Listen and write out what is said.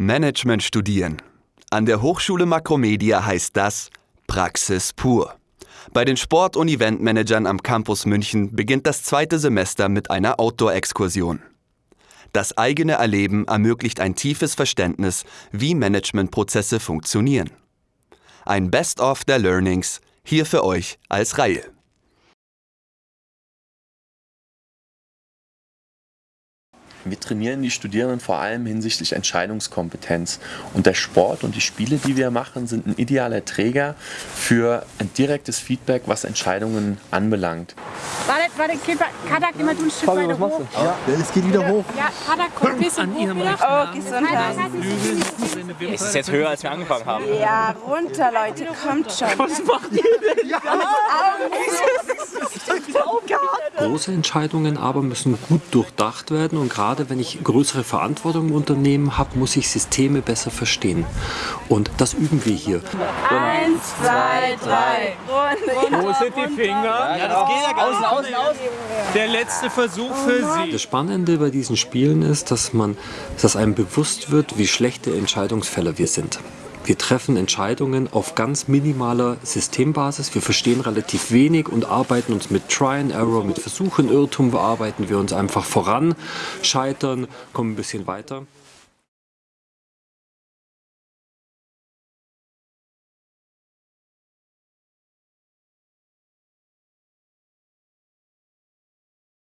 Management studieren. An der Hochschule Makromedia heißt das Praxis pur. Bei den Sport- und Eventmanagern am Campus München beginnt das zweite Semester mit einer Outdoor-Exkursion. Das eigene Erleben ermöglicht ein tiefes Verständnis, wie Managementprozesse funktionieren. Ein Best-of der Learnings hier für euch als Reihe. Wir trainieren die Studierenden vor allem hinsichtlich Entscheidungskompetenz. Und der Sport und die Spiele, die wir machen, sind ein idealer Träger für ein direktes Feedback, was Entscheidungen anbelangt. Warte, warte, Kadak, immer du ein Stück Fabi, weiter was hoch. machst du? Ja, es geht wieder hoch. Ja, Kadak, komm ein bisschen hoch wieder. Oh, Gesundheit. Es ist jetzt höher, als wir angefangen haben. Ja, runter, Leute, kommt schon. Was macht ihr denn? Große Entscheidungen aber müssen gut durchdacht werden und gerade wenn ich größere Verantwortung im Unternehmen habe, muss ich Systeme besser verstehen. Und das üben wir hier. Eins, zwei, drei. Runter. Wo sind die Finger? Ja, das geht ja außen, außen, außen. Der letzte Versuch für Sie. Das Spannende bei diesen Spielen ist, dass, man, dass einem bewusst wird, wie schlechte Entscheidungsfälle wir sind. Wir treffen Entscheidungen auf ganz minimaler Systembasis. Wir verstehen relativ wenig und arbeiten uns mit Try and Error, mit Versuch und Irrtum, bearbeiten wir uns einfach voran, scheitern, kommen ein bisschen weiter.